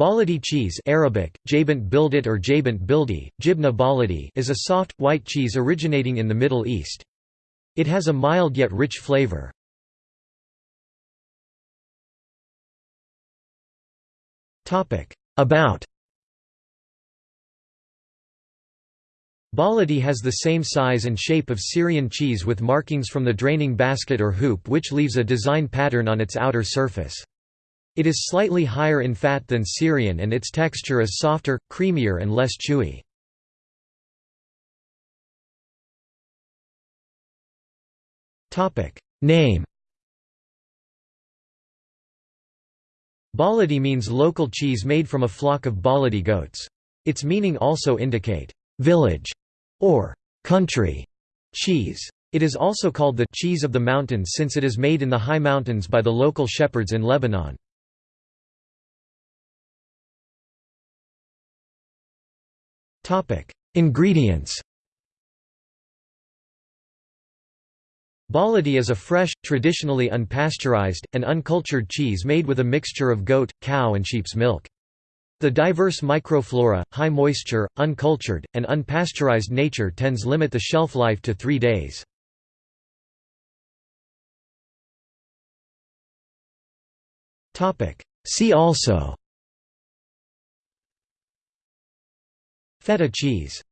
Baladi cheese Arabic, Bildit or Bildi, Jibna Baladi is a soft, white cheese originating in the Middle East. It has a mild yet rich flavor. About Baladi has the same size and shape of Syrian cheese with markings from the draining basket or hoop which leaves a design pattern on its outer surface. It is slightly higher in fat than Syrian and its texture is softer, creamier and less chewy. Name Baladi means local cheese made from a flock of Baladi goats. Its meaning also indicate, "...village", or "...country", cheese. It is also called the cheese of the mountains since it is made in the high mountains by the local shepherds in Lebanon. Ingredients Baladi is a fresh, traditionally unpasteurized, and uncultured cheese made with a mixture of goat, cow and sheep's milk. The diverse microflora, high moisture, uncultured, and unpasteurized nature tends limit the shelf life to three days. See also Feta cheese